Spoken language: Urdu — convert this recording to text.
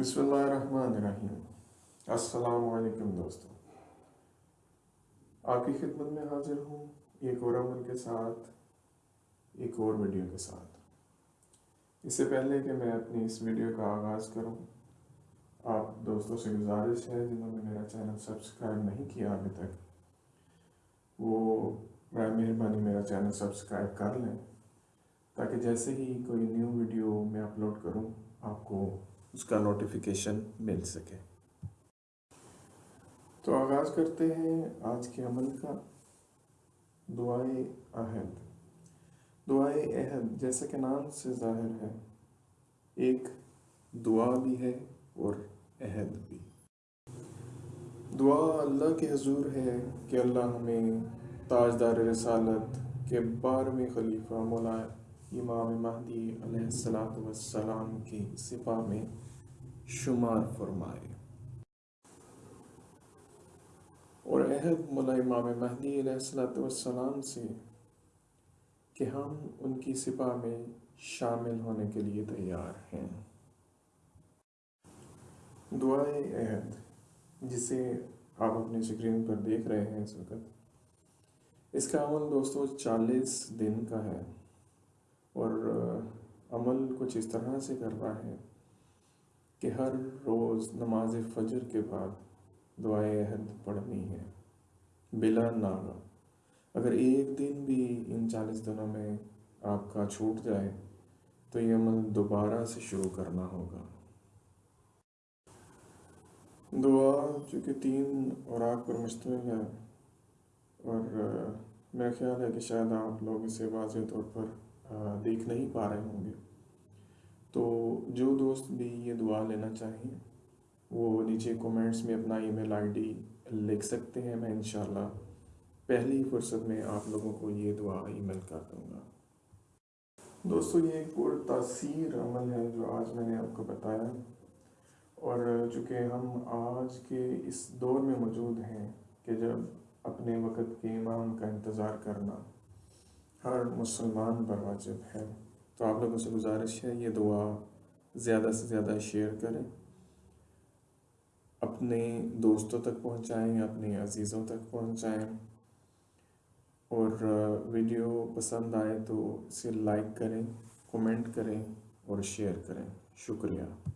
بسم اللہ الرحمن الرحیم السلام علیکم دوستوں آپ کی خدمت میں حاضر ہوں، ایک اور عمل کے ساتھ، ایک اور ویڈیو کے ساتھ۔ اس سے پہلے کہ میں اپنی اس ویڈیو کا آغاز کروں، آپ دوستوں سے گزارش ہے، جنہوں نے میرا چینل سبسکرائب نہیں کیا ابھی تک، وہ برائے مہربانی میرا چینل سبسکرائب کر لیں، تاکہ جیسے ہی کوئی نیو ویڈیو میں اپلوڈ کروں، آپ کو اس کا نوٹیفیکیشن مل سکے۔ تو آغاز کرتے ہیں آج کے عمل کا۔ دعائے عہد دعائے عہد جیسا کہ نام سے ظاہر ہے، ایک دعا بھی ہے اور عہد بھی۔ دعا اللہ کے حضور ہے کہ اللہ ہمیں تاجدار رسالت کے بارہویں خلیفہ مولا امام مہدی علیہ السلام کی سپاہ میں شمار فرمائے۔ اور عہد مولا امام مہدی علیہ السلام سے کہ ہم ان کی سپاہ میں شامل ہونے کے لیے تیار ہیں۔ دعائے عہد، جسے آپ اپنی سکرین پر دیکھ رہے ہیں اس وقت، اس کا عمل دوستو چالیس دن کا ہے۔ اور عمل کچھ اس طرح سے کر رہا ہے کہ ہر روز نماز فجر کے بعد دعائے عہد پڑھنی ہے، بلا ناغا اگر ایک دن بھی ان چالیس دنوں میں آپ کا چھوٹ جائے، تو یہ عمل دوبارہ سے شروع کرنا ہوگا۔ دعا چونکہ تین اوراق پر مشتمل ہے، اور میرا خیال ہے کہ شاید آپ لوگ اسے واضح طور پر دیکھ نہیں پا رہے ہوں گے تو جو دوست بھی یہ دعا لینا چاہیں وہ نیچے کومنٹس میں اپنا ای میل آئی ڈی لکھ سکتے ہیں میں انشاءاللہ پہلی فرصت میں آپ لوگوں کو یہ دعا ای میل کر دوں گا دوستو یہ ایک پر تاثیر عمل ہے جو آج میں نے آپ کو بتایا اور چونکہ ہم آج کے اس دور میں موجود ہیں کہ جب اپنے وقت کے امام کا انتظار کرنا ہر مسلمان پر واجب ہے۔ تو آپ لوگوں سے گزارش ہے، یہ دعا زیادہ سے زیادہ شیئر کریں۔ اپنے دوستوں تک پہنچائیں، اپنے عزیزوں تک پہنچائیں۔ اور ویڈیو پسند آئے تو اسے لائک کریں کومنٹ کریں اور شیئر کریں۔ شکریہ۔